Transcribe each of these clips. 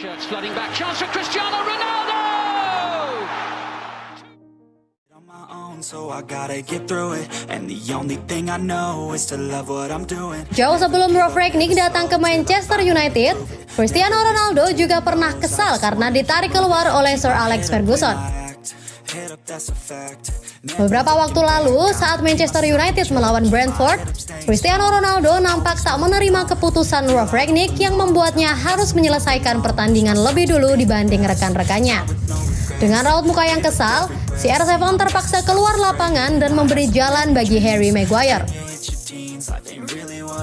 Shirts flooding back. Chance for Cristiano Ronaldo! on my own, so I gotta get through it. And the only thing I know is to love what I'm doing. Jauh sebelum Rolf Rangnick datang ke Manchester United, Cristiano Ronaldo juga pernah kesal karena ditarik keluar oleh Sir Alex Ferguson. Beberapa waktu lalu, saat Manchester United melawan Brentford, Cristiano Ronaldo nampak tak menerima keputusan Rolf Rangnick yang membuatnya harus menyelesaikan pertandingan lebih dulu dibanding rekan-rekannya. Dengan raut muka yang kesal, CR7 terpaksa keluar lapangan dan memberi jalan bagi Harry Maguire.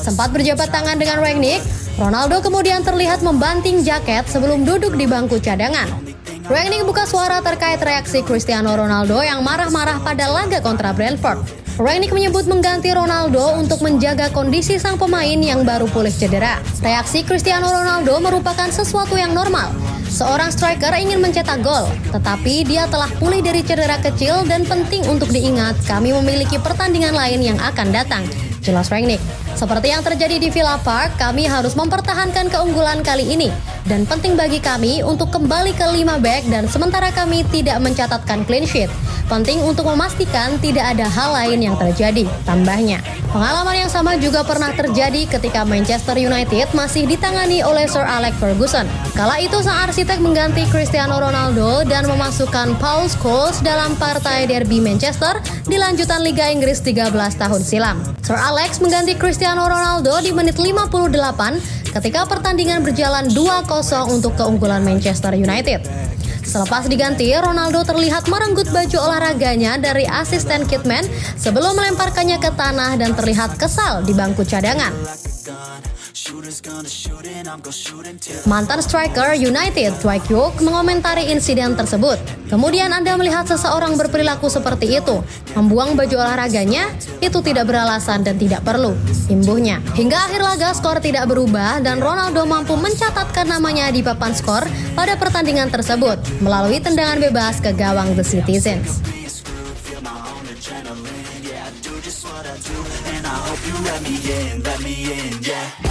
Sempat berjabat tangan dengan Rangnick, Ronaldo kemudian terlihat membanting jaket sebelum duduk di bangku cadangan. Rangnick buka suara terkait reaksi Cristiano Ronaldo yang marah-marah pada laga kontra Brentford. Rangnick menyebut mengganti Ronaldo untuk menjaga kondisi sang pemain yang baru pulih cedera. Reaksi Cristiano Ronaldo merupakan sesuatu yang normal. Seorang striker ingin mencetak gol, tetapi dia telah pulih dari cedera kecil dan penting untuk diingat kami memiliki pertandingan lain yang akan datang. Jelas Rangnick. Seperti yang terjadi di Villa Park, kami harus mempertahankan keunggulan kali ini. Dan penting bagi kami untuk kembali ke 5 back dan sementara kami tidak mencatatkan clean sheet. Penting untuk memastikan tidak ada hal lain yang terjadi, tambahnya. Pengalaman yang sama juga pernah terjadi ketika Manchester United masih ditangani oleh Sir Alex Ferguson. Kala itu sang arsitek mengganti Cristiano Ronaldo dan memasukkan Paul Scholes dalam partai derby Manchester di lanjutan Liga Inggris 13 tahun silam. Sir Alex mengganti Cristiano Ronaldo di menit 58 ketika pertandingan berjalan 2-0 untuk keunggulan Manchester United. Selepas diganti, Ronaldo terlihat merenggut baju olahraganya dari asisten Kitman sebelum melemparkannya ke tanah dan terlihat kesal di bangku cadangan. Mantan striker United, Dwight York, mengomentari insiden tersebut. Kemudian Anda melihat seseorang berperilaku seperti itu, membuang baju olahraganya, itu tidak beralasan dan tidak perlu. Imbuhnya. Hingga akhir laga skor tidak berubah dan Ronaldo mampu mencatatkan namanya di papan skor pada pertandingan tersebut melalui tendangan bebas ke gawang The Citizens. yeah.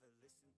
Never listen to